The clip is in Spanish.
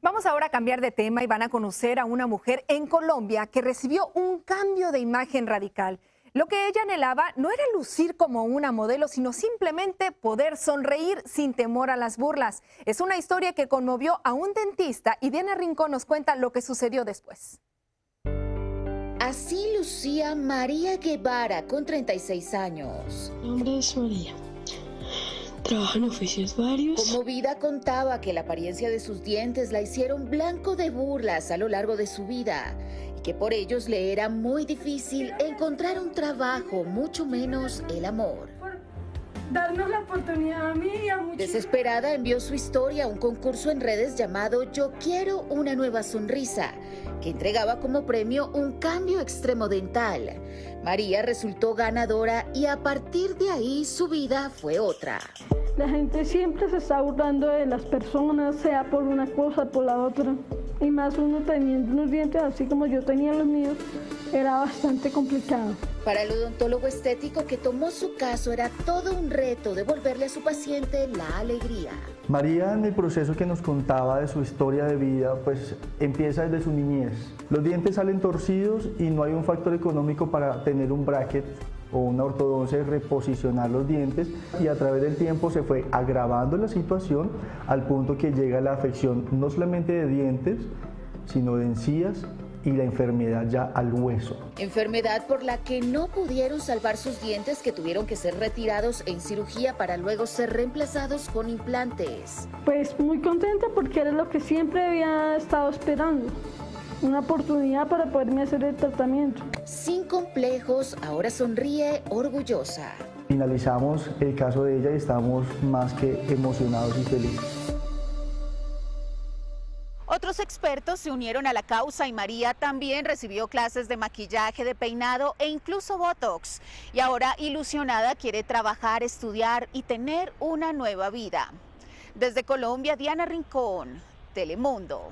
Vamos ahora a cambiar de tema y van a conocer a una mujer en Colombia que recibió un cambio de imagen radical. Lo que ella anhelaba no era lucir como una modelo, sino simplemente poder sonreír sin temor a las burlas. Es una historia que conmovió a un dentista y Diana Rincón nos cuenta lo que sucedió después. Así lucía María Guevara con 36 años. Mi nombre es María. Trabajo en oficios varios. Conmovida contaba que la apariencia de sus dientes la hicieron blanco de burlas a lo largo de su vida y que por ellos le era muy difícil encontrar un trabajo, mucho menos el amor. Darnos la oportunidad a mí y a muchos. Desesperada envió su historia a un concurso en redes llamado Yo quiero una nueva sonrisa, que entregaba como premio un cambio extremo dental. María resultó ganadora y a partir de ahí su vida fue otra. La gente siempre se está burlando de las personas, sea por una cosa, por la otra. Y más uno teniendo unos dientes así como yo tenía los míos, era bastante complicado. Para el odontólogo estético que tomó su caso era todo un reto devolverle a su paciente la alegría. María en el proceso que nos contaba de su historia de vida, pues empieza desde su niñez. Los dientes salen torcidos y no hay un factor económico para tener un bracket o una ortodoncia y reposicionar los dientes y a través del tiempo se fue agravando la situación al punto que llega la afección no solamente de dientes, sino de encías y la enfermedad ya al hueso. Enfermedad por la que no pudieron salvar sus dientes que tuvieron que ser retirados en cirugía para luego ser reemplazados con implantes. Pues muy contenta porque era lo que siempre había estado esperando. Una oportunidad para poderme hacer el tratamiento. Sin complejos, ahora sonríe orgullosa. Finalizamos el caso de ella y estamos más que emocionados y felices. Otros expertos se unieron a la causa y María también recibió clases de maquillaje, de peinado e incluso Botox. Y ahora ilusionada quiere trabajar, estudiar y tener una nueva vida. Desde Colombia, Diana Rincón, Telemundo.